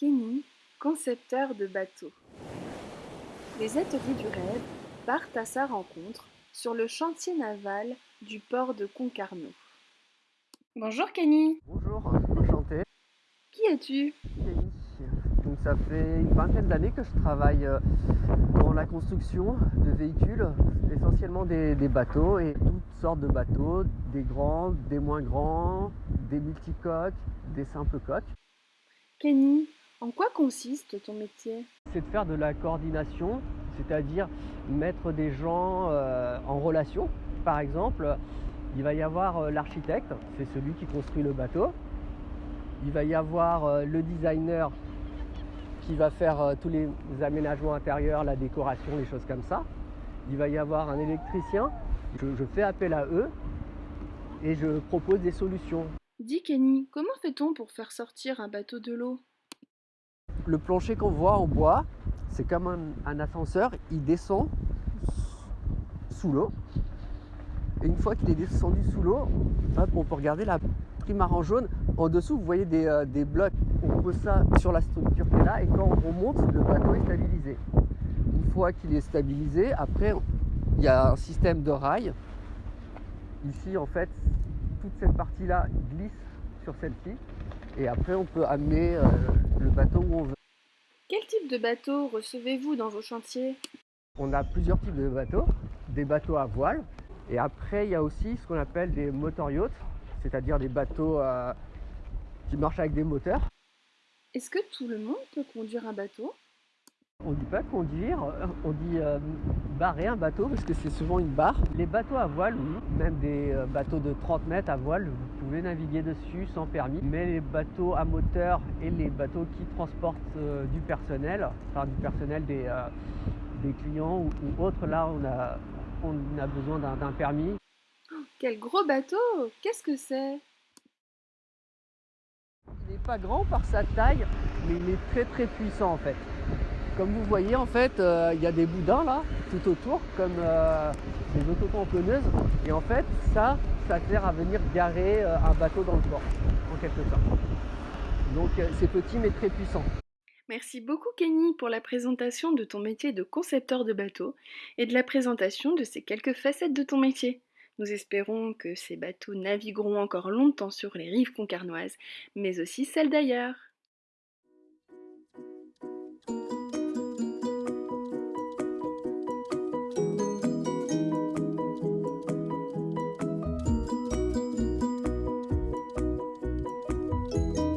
Kenny, concepteur de bateaux. Les ateliers du rêve partent à sa rencontre sur le chantier naval du port de Concarneau. Bonjour Kenny, Bonjour, enchanté. qui es-tu? Kenny. Donc ça fait une vingtaine d'années que je travaille euh, dans la construction de véhicules, essentiellement des, des bateaux et toutes sortes de bateaux, des grands, des moins grands, des multicoques, des simples coques. Kenny, en quoi consiste ton métier? C'est de faire de la coordination, c'est-à-dire mettre des gens euh, en relation. Par exemple, il va y avoir euh, l'architecte, c'est celui qui construit le bateau. Il va y avoir euh, le designer qui va faire tous les aménagements intérieurs, la décoration, les choses comme ça. Il va y avoir un électricien. Je, je fais appel à eux et je propose des solutions. Dis Kenny, comment fait-on pour faire sortir un bateau de l'eau? Le plancher qu'on voit en bois, c'est comme un, ascenseur, il descend sous l'eau. Et une fois qu'il est descendu sous l'eau, on peut regarder la primare en jaune. En dessous, vous voyez des, euh, des blocs. On pose ça sur la structure qui est là et quand on monte, le bateau est stabilisé. Une fois qu'il est stabilisé, après, il y a un système de rails. Ici, en fait, toute cette partie-là glisse sur celle-ci. Et après, on peut amener euh, le bateau où on veut. Quel type de bateau recevez-vous dans vos chantiers? On a plusieurs types de bateaux, des bateaux à voile, et après il y a aussi ce qu'on appelle des motor yachts, c'est-à-dire des bateaux euh, qui marchent avec des moteurs. Est-ce que tout le monde peut conduire un bateau? On dit pas conduire, euh, on dit euh, barrer un bateau parce que c'est souvent une barre. Les bateaux à voile, oui, même des euh, bateaux de 30 mètres à voile, vous pouvez naviguer dessus sans permis. Mais les bateaux à moteur et les bateaux qui transportent euh, du personnel, enfin du personnel des, euh, des clients ou, ou autres, là on a, on a besoin d'un d'un permis. Quel gros bateau Qu'est-ce que c'est? Il n'est pas grand par sa taille, mais il est très très puissant en fait. Comme vous voyez en fait, euh, il y a des boudins là, tout autour, comme euh, des autotamponneuses. Et en fait, ça, ça sert à venir garer euh, un bateau dans le port, en quelque sorte. Donc euh, c'est petit mais très puissant. Merci beaucoup Kenny pour la présentation de ton métier de concepteur de bateau et de la présentation de ces quelques facettes de ton métier. Nous espérons que ces bateaux navigueront encore longtemps sur les rives concarnoises, mais aussi celles d'ailleurs. Bye.